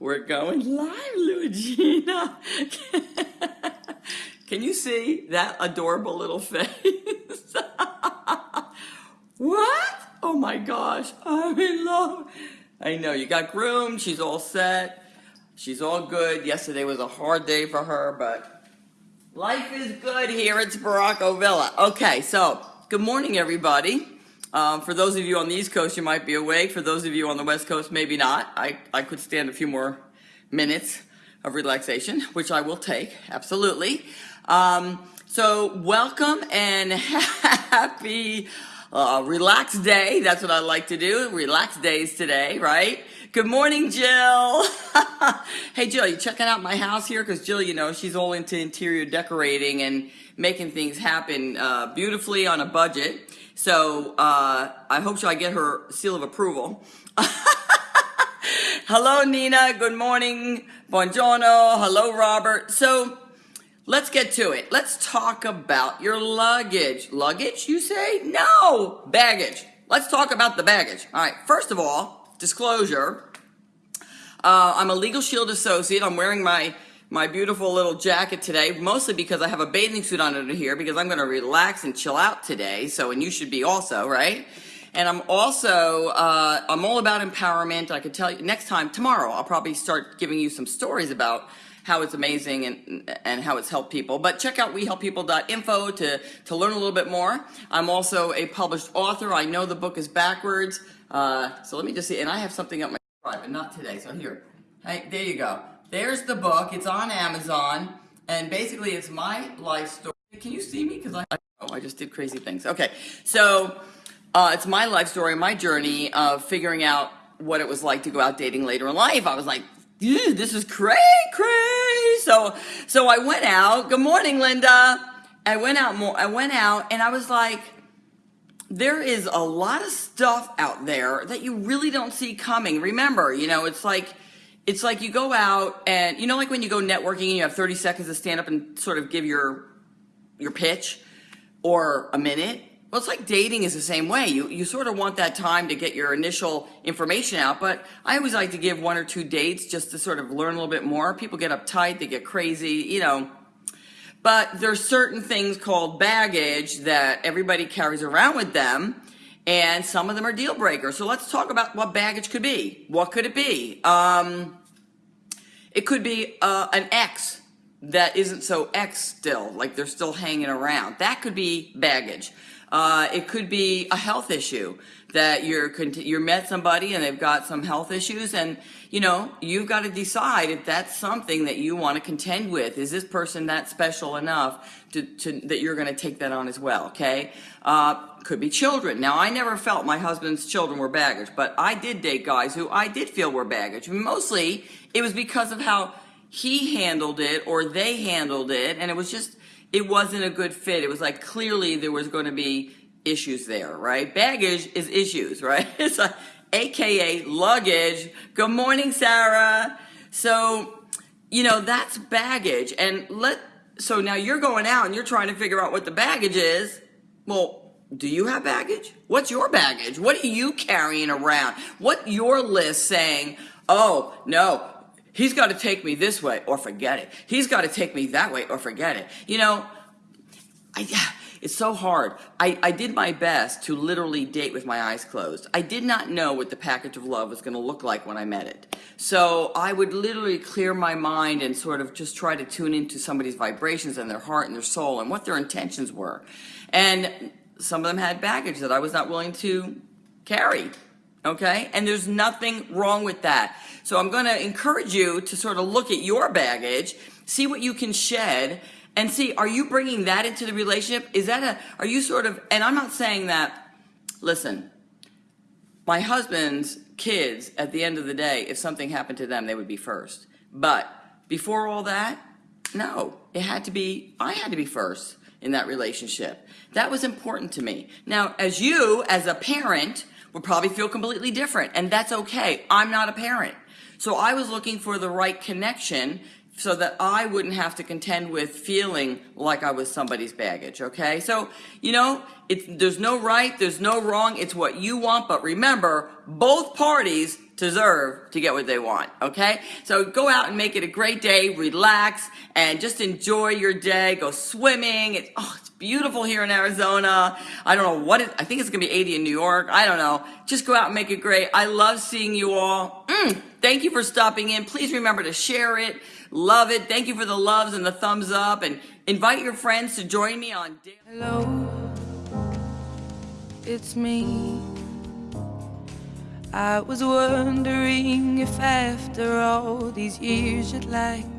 We're going live, Luigina. Can you see that adorable little face? what? Oh my gosh, I'm in love. I know, you got groomed, she's all set. She's all good. Yesterday was a hard day for her, but life is good here at Sparacco Villa. Okay, so good morning, everybody. Um, for those of you on the East Coast, you might be awake. For those of you on the West Coast, maybe not. I, I could stand a few more minutes of relaxation, which I will take, absolutely. Um, so welcome and happy uh, relaxed day. That's what I like to do. Relaxed days today, right? Good morning, Jill. hey, Jill, you checking out my house here? Because Jill, you know, she's all into interior decorating and making things happen uh, beautifully on a budget. So uh, I hope I get her seal of approval. Hello, Nina. Good morning. Buongiorno. Hello, Robert. So let's get to it. Let's talk about your luggage. Luggage, you say? No, baggage. Let's talk about the baggage. All right. First of all, disclosure. Uh, I'm a Legal Shield associate. I'm wearing my my beautiful little jacket today, mostly because I have a bathing suit on under here because I'm going to relax and chill out today. So, and you should be also, right? And I'm also, uh, I'm all about empowerment. I could tell you next time, tomorrow, I'll probably start giving you some stories about how it's amazing and, and how it's helped people. But check out wehelppeople.info to, to learn a little bit more. I'm also a published author. I know the book is backwards. Uh, so let me just see. And I have something up my drive, but not today. So here, hey, there you go. There's the book. It's on Amazon. And basically, it's my life story. Can you see me? Because I, oh, I just did crazy things. Okay. So uh, it's my life story, my journey of figuring out what it was like to go out dating later in life. I was like, dude, this is cray cray. So, so I went out. Good morning, Linda. I went out more. I went out and I was like, there is a lot of stuff out there that you really don't see coming. Remember, you know, it's like it's like you go out and you know like when you go networking and you have 30 seconds to stand up and sort of give your your pitch or a minute well it's like dating is the same way you you sort of want that time to get your initial information out but i always like to give one or two dates just to sort of learn a little bit more people get uptight they get crazy you know but there's certain things called baggage that everybody carries around with them and some of them are deal breakers. So let's talk about what baggage could be. What could it be? Um, it could be uh, an ex that isn't so ex still, like they're still hanging around. That could be baggage. Uh, it could be a health issue that you're you met somebody and they've got some health issues and you know you've got to decide if that's something that you want to contend with. Is this person that special enough to, to that you're going to take that on as well okay? Uh, could be children. Now I never felt my husband's children were baggage but I did date guys who I did feel were baggage. Mostly it was because of how he handled it or they handled it and it was just it wasn't a good fit it was like clearly there was going to be issues there, right? Baggage is issues, right? It's like AKA luggage. Good morning, Sarah. So, you know, that's baggage. And let, so now you're going out and you're trying to figure out what the baggage is. Well, do you have baggage? What's your baggage? What are you carrying around? What your list saying, oh, no, he's got to take me this way or forget it. He's got to take me that way or forget it. You know, I, it's so hard. I, I did my best to literally date with my eyes closed. I did not know what the package of love was going to look like when I met it. So I would literally clear my mind and sort of just try to tune into somebody's vibrations and their heart and their soul and what their intentions were. And some of them had baggage that I was not willing to carry. Okay? And there's nothing wrong with that. So I'm going to encourage you to sort of look at your baggage, see what you can shed, and see, are you bringing that into the relationship? Is that a, are you sort of, and I'm not saying that, listen, my husband's kids, at the end of the day, if something happened to them, they would be first. But before all that, no, it had to be, I had to be first in that relationship. That was important to me. Now, as you, as a parent, would probably feel completely different, and that's okay. I'm not a parent. So I was looking for the right connection so that I wouldn't have to contend with feeling like I was somebody's baggage, okay? So, you know, it's, there's no right, there's no wrong, it's what you want, but remember, both parties deserve to get what they want, okay? So go out and make it a great day, relax, and just enjoy your day. Go swimming. It's, oh, it's beautiful here in Arizona. I don't know what it, I think it's gonna be 80 in New York. I don't know. Just go out and make it great. I love seeing you all. Mm, thank you for stopping in. Please remember to share it. Love it. Thank you for the loves and the thumbs up and invite your friends to join me on Hello. It's me. I was wondering if after all these years you'd like